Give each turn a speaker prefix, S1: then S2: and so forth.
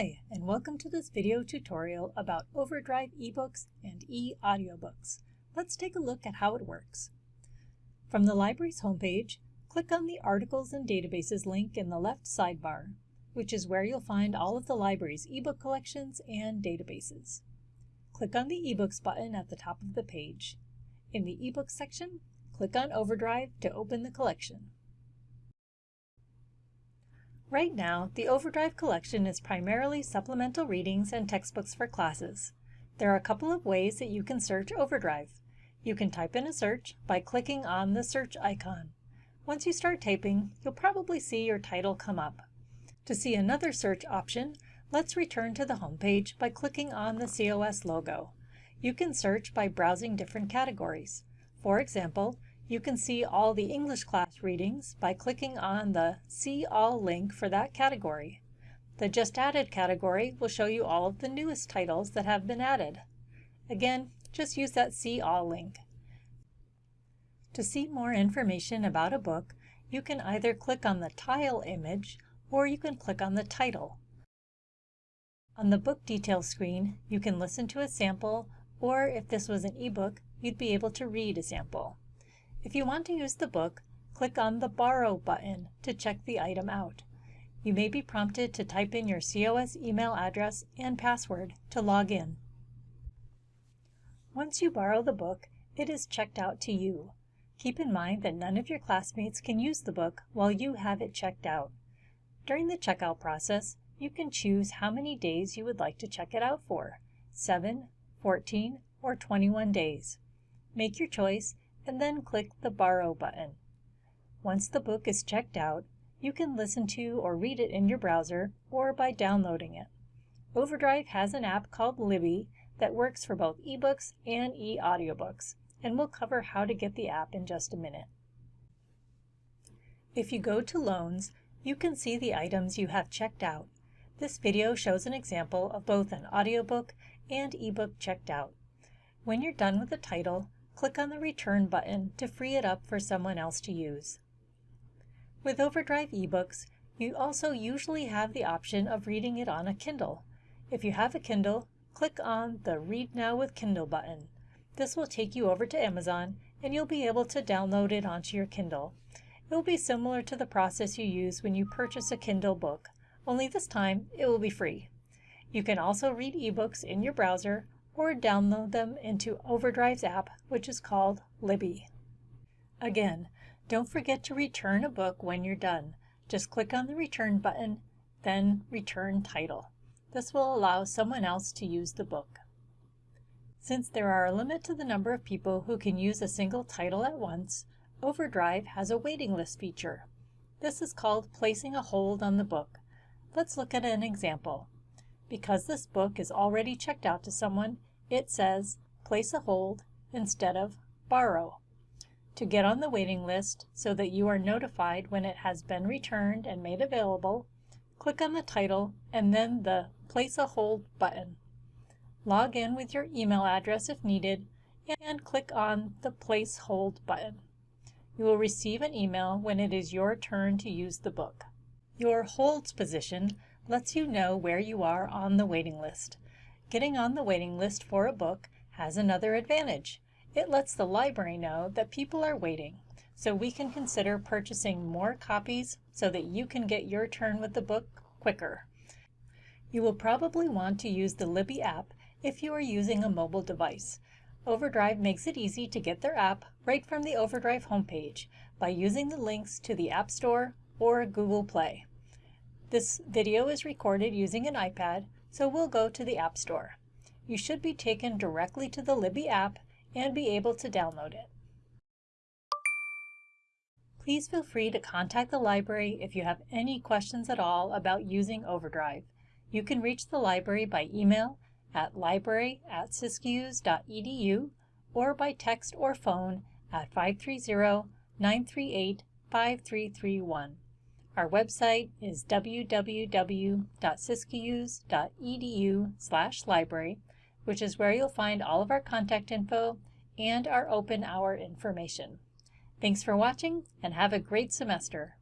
S1: Hi, and welcome to this video tutorial about Overdrive eBooks and e-audiobooks. Let's take a look at how it works. From the library's homepage, click on the Articles and Databases link in the left sidebar, which is where you'll find all of the library's ebook collections and databases. Click on the eBooks button at the top of the page. In the eBooks section, click on Overdrive to open the collection. Right now, the Overdrive collection is primarily supplemental readings and textbooks for classes. There are a couple of ways that you can search Overdrive. You can type in a search by clicking on the search icon. Once you start typing, you'll probably see your title come up. To see another search option, let's return to the homepage by clicking on the COS logo. You can search by browsing different categories. For example, you can see all the English class readings by clicking on the See All link for that category. The Just Added category will show you all of the newest titles that have been added. Again, just use that See All link. To see more information about a book, you can either click on the tile image or you can click on the title. On the book details screen, you can listen to a sample, or if this was an ebook, you'd be able to read a sample. If you want to use the book, click on the Borrow button to check the item out. You may be prompted to type in your COS email address and password to log in. Once you borrow the book, it is checked out to you. Keep in mind that none of your classmates can use the book while you have it checked out. During the checkout process, you can choose how many days you would like to check it out for, 7, 14, or 21 days. Make your choice and then click the Borrow button. Once the book is checked out, you can listen to or read it in your browser or by downloading it. Overdrive has an app called Libby that works for both ebooks and e-audiobooks, and we'll cover how to get the app in just a minute. If you go to Loans, you can see the items you have checked out. This video shows an example of both an audiobook and ebook checked out. When you're done with the title, click on the Return button to free it up for someone else to use. With Overdrive eBooks, you also usually have the option of reading it on a Kindle. If you have a Kindle, click on the Read Now with Kindle button. This will take you over to Amazon and you'll be able to download it onto your Kindle. It will be similar to the process you use when you purchase a Kindle book, only this time it will be free. You can also read ebooks in your browser or download them into Overdrive's app, which is called Libby. Again, don't forget to return a book when you're done. Just click on the Return button, then Return Title. This will allow someone else to use the book. Since there are a limit to the number of people who can use a single title at once, Overdrive has a waiting list feature. This is called placing a hold on the book. Let's look at an example. Because this book is already checked out to someone, it says place a hold instead of borrow. To get on the waiting list so that you are notified when it has been returned and made available, click on the title and then the Place a Hold button. Log in with your email address if needed and click on the Place Hold button. You will receive an email when it is your turn to use the book. Your holds position lets you know where you are on the waiting list. Getting on the waiting list for a book has another advantage. It lets the library know that people are waiting, so we can consider purchasing more copies so that you can get your turn with the book quicker. You will probably want to use the Libby app if you are using a mobile device. Overdrive makes it easy to get their app right from the Overdrive homepage by using the links to the App Store or Google Play. This video is recorded using an iPad, so we'll go to the App Store. You should be taken directly to the Libby app and be able to download it. Please feel free to contact the library if you have any questions at all about using Overdrive. You can reach the library by email at library at siskiyous.edu or by text or phone at 530-938-5331. Our website is www.siskiyous.edu slash library, which is where you'll find all of our contact info and our open hour information. Thanks for watching and have a great semester.